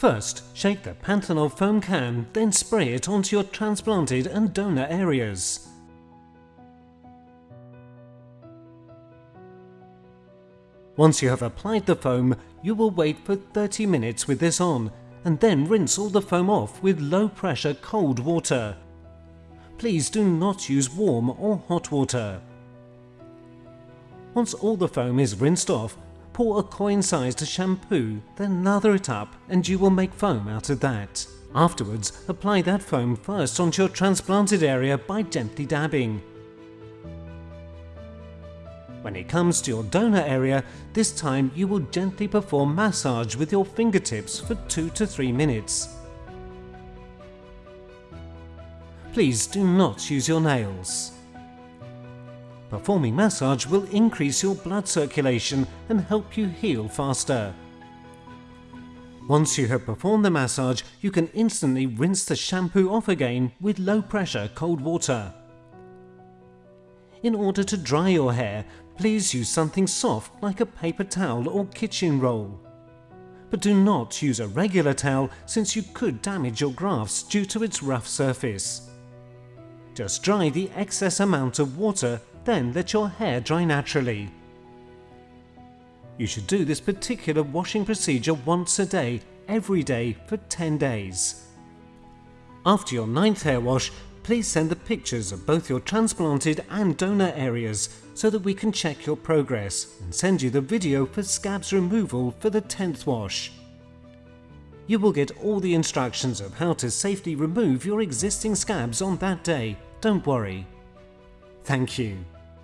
First, shake the Panthenol foam can, then spray it onto your transplanted and donor areas. Once you have applied the foam, you will wait for 30 minutes with this on, and then rinse all the foam off with low pressure cold water. Please do not use warm or hot water. Once all the foam is rinsed off, pour a coin-sized shampoo, then lather it up and you will make foam out of that. Afterwards, apply that foam first onto your transplanted area by gently dabbing. When it comes to your donor area, this time you will gently perform massage with your fingertips for 2 to 3 minutes. Please do not use your nails. Performing massage will increase your blood circulation and help you heal faster. Once you have performed the massage, you can instantly rinse the shampoo off again with low pressure cold water. In order to dry your hair, please use something soft like a paper towel or kitchen roll. But do not use a regular towel since you could damage your grafts due to its rough surface. Just dry the excess amount of water then let your hair dry naturally. You should do this particular washing procedure once a day, every day for 10 days. After your ninth hair wash, please send the pictures of both your transplanted and donor areas so that we can check your progress and send you the video for scabs removal for the 10th wash. You will get all the instructions of how to safely remove your existing scabs on that day, don't worry. Thank you.